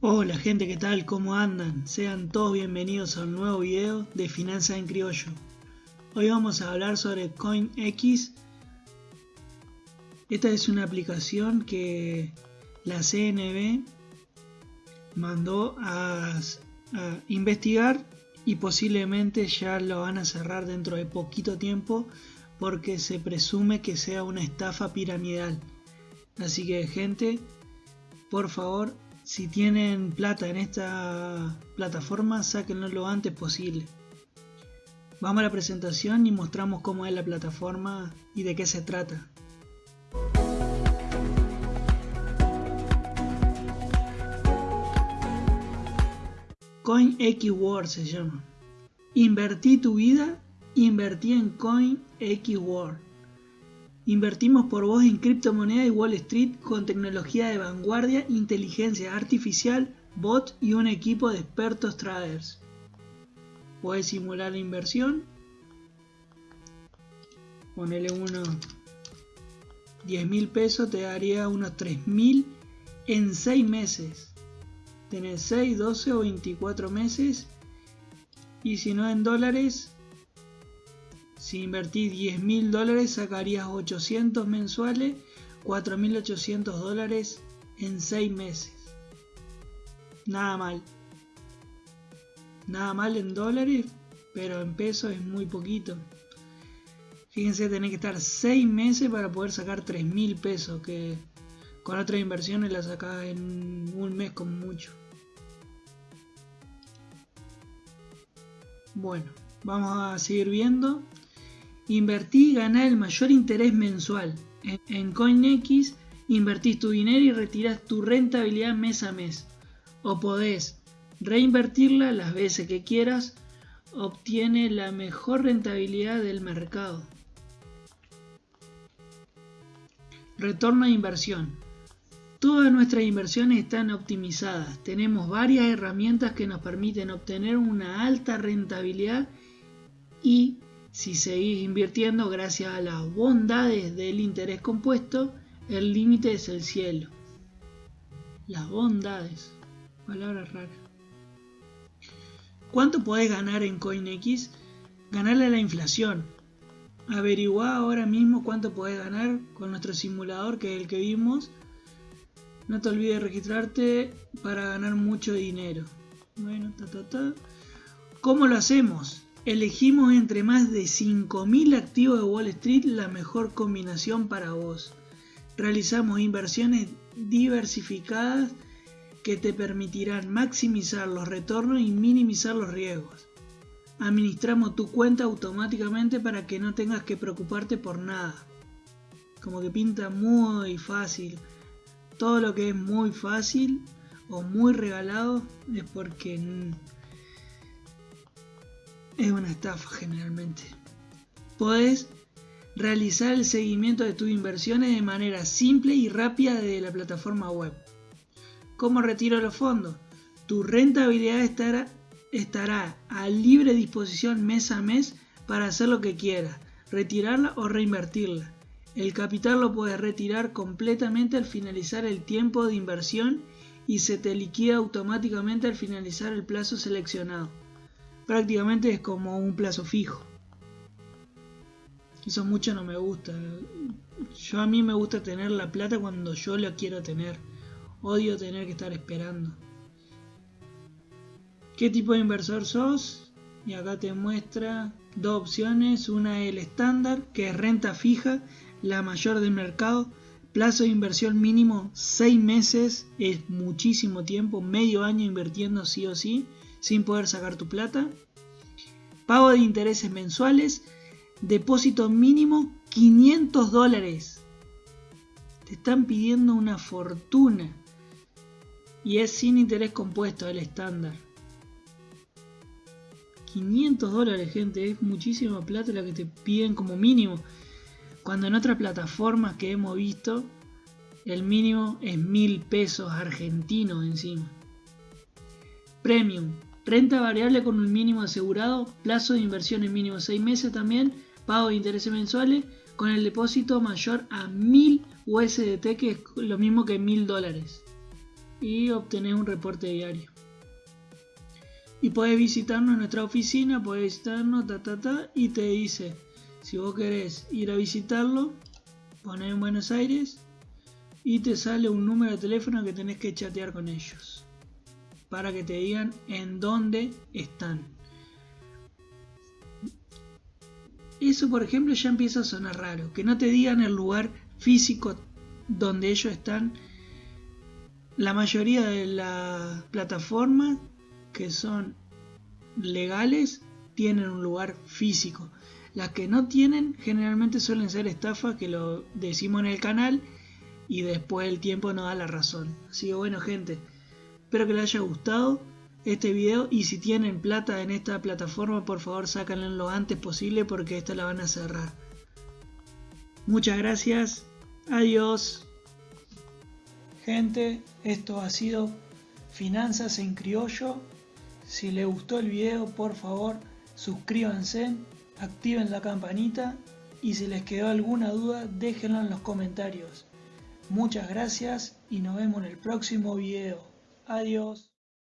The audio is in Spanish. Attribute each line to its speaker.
Speaker 1: Hola gente, ¿qué tal? ¿Cómo andan? Sean todos bienvenidos a un nuevo video de Finanzas en Criollo. Hoy vamos a hablar sobre CoinX. Esta es una aplicación que la CNB mandó a, a investigar y posiblemente ya lo van a cerrar dentro de poquito tiempo porque se presume que sea una estafa piramidal. Así que gente, por favor, si tienen plata en esta plataforma, sáquenlo lo antes posible. Vamos a la presentación y mostramos cómo es la plataforma y de qué se trata. CoinXWorld se llama. Invertí tu vida, invertí en CoinXWorld. Invertimos por vos en criptomonedas y Wall Street con tecnología de vanguardia, inteligencia artificial, bot y un equipo de expertos traders. Puedes simular la inversión. Ponele unos 10 mil pesos, te daría unos 3 mil en 6 meses. Tenés 6, 12 o 24 meses. Y si no en dólares, si invertís 10 mil dólares sacarías 800 mensuales, 4.800 dólares en 6 meses. Nada mal. Nada mal en dólares, pero en pesos es muy poquito. Fíjense, tenés que estar 6 meses para poder sacar 3 mil pesos, que con otras inversiones la sacás en un mes con mucho. Bueno, vamos a seguir viendo. Invertí y ganar el mayor interés mensual. En, CoinX invertís tu dinero y retiras tu rentabilidad mes a mes. O podés reinvertirla las veces que quieras. Obtiene la mejor rentabilidad del mercado. Retorno de inversión. Todas nuestras inversiones están optimizadas. Tenemos varias herramientas que nos permiten obtener una alta rentabilidad y si seguís invirtiendo gracias a las bondades del interés compuesto, el límite es el cielo. Las bondades. Palabra rara. ¿Cuánto podés ganar en CoinX? Ganarle a la inflación. Averigua ahora mismo cuánto podés ganar con nuestro simulador que es el que vimos. No te olvides de registrarte para ganar mucho dinero. Bueno, ta ta ta. ¿Cómo lo hacemos? Elegimos entre más de 5.000 activos de Wall Street la mejor combinación para vos. Realizamos inversiones diversificadas que te permitirán maximizar los retornos y minimizar los riesgos. Administramos tu cuenta automáticamente para que no tengas que preocuparte por nada. Como que pinta muy fácil. Todo lo que es muy fácil o muy regalado es porque es una estafa generalmente. Podés realizar el seguimiento de tus inversiones de manera simple y rápida desde la plataforma web. ¿Cómo retiro los fondos? Tu rentabilidad estará, estará a libre disposición mes a mes para hacer lo que quieras, retirarla o reinvertirla. El capital lo puedes retirar completamente al finalizar el tiempo de inversión y se te liquida automáticamente al finalizar el plazo seleccionado prácticamente es como un plazo fijo. Eso mucho no me gusta. Yo a mí me gusta tener la plata cuando yo la quiero tener. Odio tener que estar esperando. ¿Qué tipo de inversor sos? Y acá te muestra dos opciones. Una es el estándar, que es renta fija, la mayor del mercado. Plazo de inversión mínimo 6 meses, es muchísimo tiempo, medio año invirtiendo sí o sí sin poder sacar tu plata. Pago de intereses mensuales. Depósito mínimo 500 dólares. Te están pidiendo una fortuna. Y es sin interés compuesto el estándar. 500 dólares, gente. Es muchísima plata la que te piden como mínimo. Cuando en otras plataformas que hemos visto, el mínimo es mil pesos argentinos encima. Premium. Renta variable con un mínimo asegurado, plazo de inversión en mínimo 6 meses también, pago de intereses mensuales con el depósito mayor a 1000 USDT, que es lo mismo que 1000 dólares. y obtenés un reporte diario. Y podés visitarnos en nuestra oficina, podés visitarnos, ta, ta, ta, y te dice, si vos querés ir a visitarlo, ponés en Buenos Aires y te sale un número de teléfono que tenés que chatear con ellos para que te digan en dónde están. Eso, por ejemplo, ya empieza a sonar raro. Que no te digan el lugar físico donde ellos están. La mayoría de las plataformas que son legales tienen un lugar físico. Las que no tienen generalmente suelen ser estafas que lo decimos en el canal y después el tiempo nos da la razón. Así que bueno gente, espero que les haya gustado este video y si tienen plata en esta plataforma por favor sácanla lo antes posible porque esta la van a cerrar. Muchas gracias, adiós. Gente, esto ha sido Finanzas en Criollo. Si les gustó el video por favor suscríbanse, activen la campanita y si les quedó alguna duda déjenlo en los comentarios. Muchas gracias y nos vemos en el próximo video. Adiós.